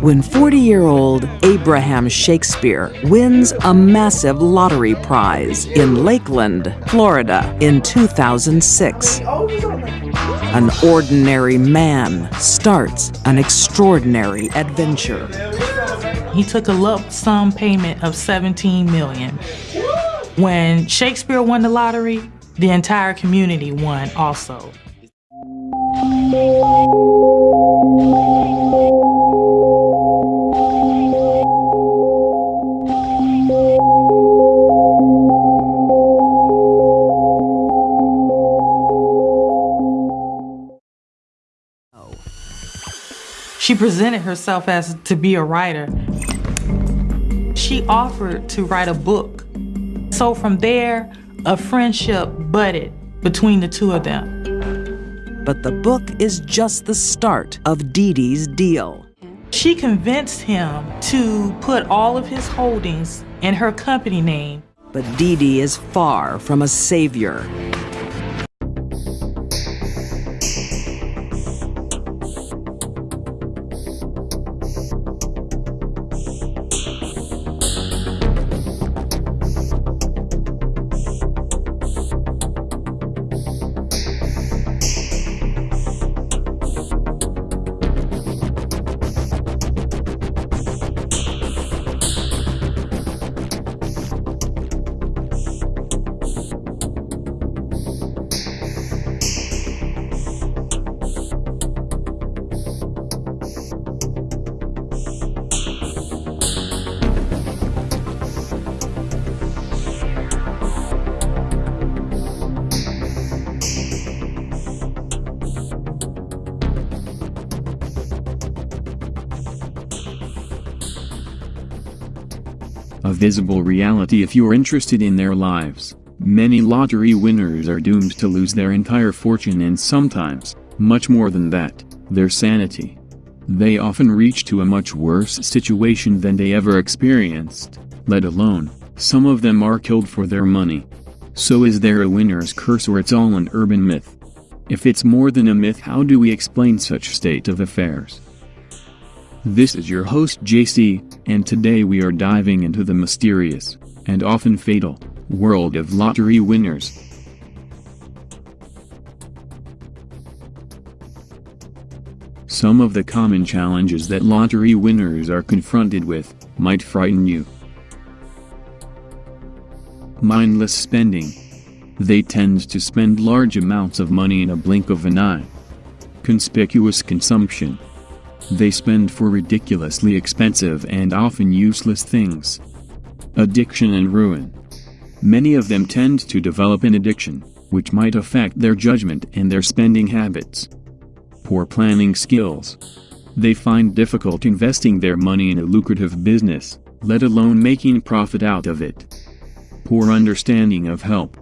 when 40 year old Abraham Shakespeare wins a massive lottery prize in Lakeland, Florida in 2006. An ordinary man starts an extraordinary adventure. He took a lump sum payment of 17 million. When Shakespeare won the lottery, the entire community won also. Presented herself as to be a writer. She offered to write a book. So from there, a friendship budded between the two of them. But the book is just the start of Dee Dee's deal. She convinced him to put all of his holdings in her company name. But Dee Dee is far from a savior. A visible reality if you're interested in their lives. Many lottery winners are doomed to lose their entire fortune and sometimes, much more than that, their sanity. They often reach to a much worse situation than they ever experienced, let alone, some of them are killed for their money. So is there a winner's curse or it's all an urban myth? If it's more than a myth how do we explain such state of affairs? This is your host JC, and today we are diving into the mysterious, and often fatal, world of lottery winners. Some of the common challenges that lottery winners are confronted with might frighten you. Mindless spending. They tend to spend large amounts of money in a blink of an eye. Conspicuous consumption. They spend for ridiculously expensive and often useless things. Addiction and ruin. Many of them tend to develop an addiction, which might affect their judgment and their spending habits. Poor planning skills. They find difficult investing their money in a lucrative business, let alone making profit out of it. Poor understanding of help.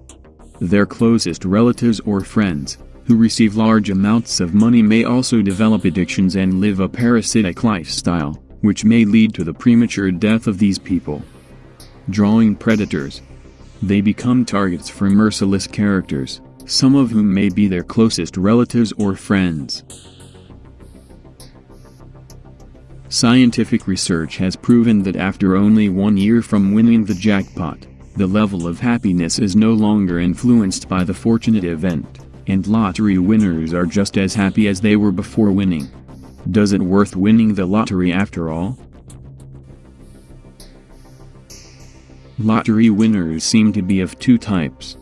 Their closest relatives or friends, who receive large amounts of money may also develop addictions and live a parasitic lifestyle, which may lead to the premature death of these people. Drawing predators. They become targets for merciless characters, some of whom may be their closest relatives or friends. Scientific research has proven that after only one year from winning the jackpot, the level of happiness is no longer influenced by the fortunate event and lottery winners are just as happy as they were before winning. Does it worth winning the lottery after all? Lottery winners seem to be of two types.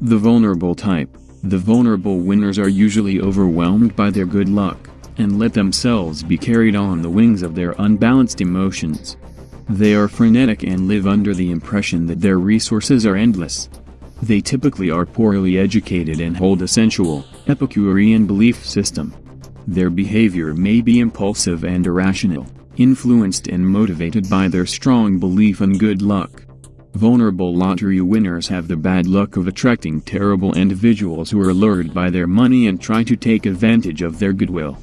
The vulnerable type. The vulnerable winners are usually overwhelmed by their good luck, and let themselves be carried on the wings of their unbalanced emotions. They are frenetic and live under the impression that their resources are endless, they typically are poorly educated and hold a sensual, Epicurean belief system. Their behavior may be impulsive and irrational, influenced and motivated by their strong belief in good luck. Vulnerable lottery winners have the bad luck of attracting terrible individuals who are lured by their money and try to take advantage of their goodwill.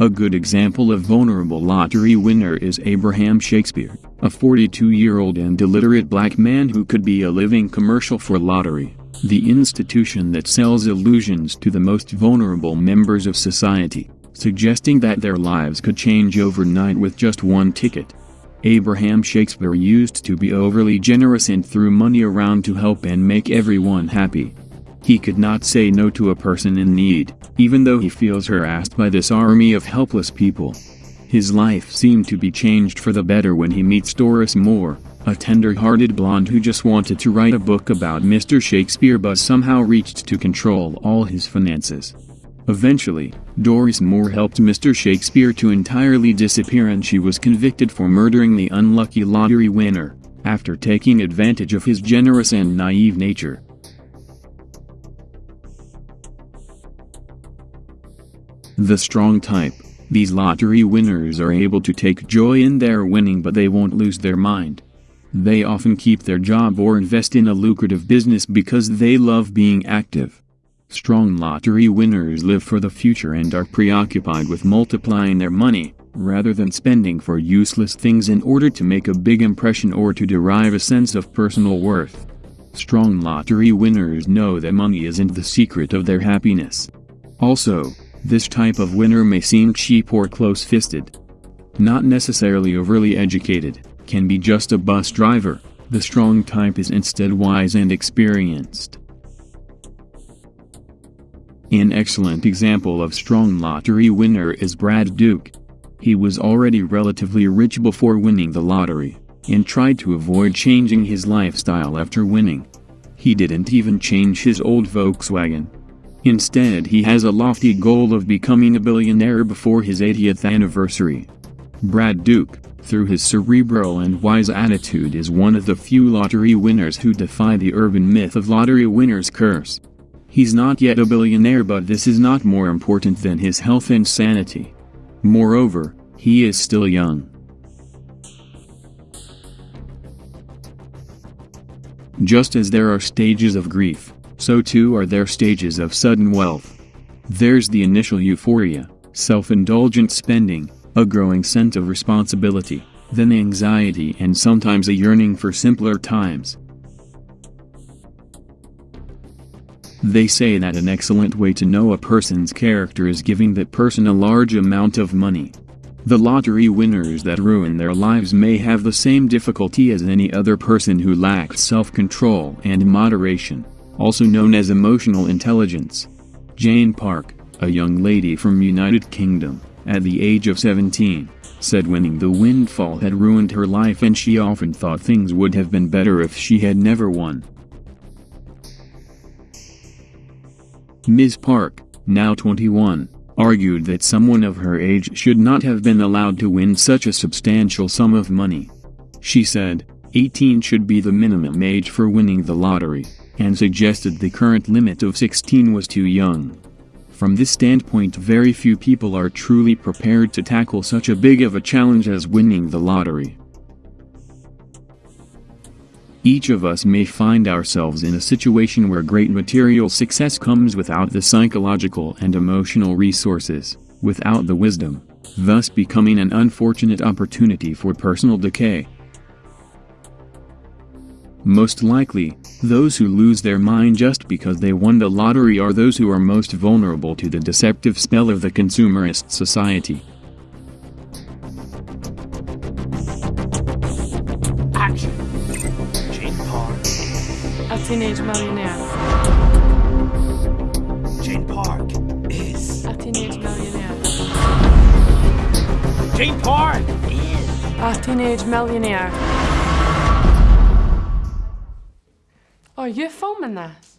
A good example of vulnerable lottery winner is Abraham Shakespeare, a 42-year-old and illiterate black man who could be a living commercial for lottery, the institution that sells illusions to the most vulnerable members of society. suggesting that their lives could change overnight with just one ticket. Abraham Shakespeare used to be overly generous and threw money around to help and make everyone happy. He could not say no to a person in need, even though he feels harassed by this army of helpless people. His life seemed to be changed for the better when he meets Doris Moore, a tender-hearted blonde who just wanted to write a book about Mr. Shakespeare but somehow reached to control all his finances. Eventually, Doris Moore helped Mr. Shakespeare to entirely disappear and she was convicted for murdering the unlucky lottery winner, after taking advantage of his generous and naive nature. The strong type. These lottery winners are able to take joy in their winning but they won't lose their mind. They often keep their job or invest in a lucrative business because they love being active. Strong lottery winners live for the future and are preoccupied with multiplying their money, rather than spending for useless things in order to make a big impression or to derive a sense of personal worth. Strong lottery winners know that money isn't the secret of their happiness. Also, this type of winner may seem cheap or close-fisted. Not necessarily overly educated, can be just a bus driver, the strong type is instead wise and experienced. An excellent example of strong lottery winner is Brad Duke. He was already relatively rich before winning the lottery, and tried to avoid changing his lifestyle after winning. He didn't even change his old Volkswagen, Instead he has a lofty goal of becoming a billionaire before his 80th anniversary. Brad Duke, through his cerebral and wise attitude is one of the few lottery winners who defy the urban myth of lottery winner's curse. He's not yet a billionaire but this is not more important than his health and sanity. Moreover, he is still young. Just as there are stages of grief, so too are there stages of sudden wealth. There's the initial euphoria, self-indulgent spending, a growing sense of responsibility, then anxiety and sometimes a yearning for simpler times. They say that an excellent way to know a person's character is giving that person a large amount of money. The lottery winners that ruin their lives may have the same difficulty as any other person who lacks self-control and moderation also known as emotional intelligence. Jane Park, a young lady from United Kingdom, at the age of 17, said winning the windfall had ruined her life and she often thought things would have been better if she had never won. Ms. Park, now 21, argued that someone of her age should not have been allowed to win such a substantial sum of money. She said, 18 should be the minimum age for winning the lottery and suggested the current limit of 16 was too young. From this standpoint very few people are truly prepared to tackle such a big of a challenge as winning the lottery. Each of us may find ourselves in a situation where great material success comes without the psychological and emotional resources, without the wisdom, thus becoming an unfortunate opportunity for personal decay. Most likely, those who lose their mind just because they won the lottery are those who are most vulnerable to the deceptive spell of the consumerist society. Action! Jane Park. A teenage millionaire. Jane Park is. A teenage millionaire. Jane Park is. A teenage millionaire. Are you're filming this?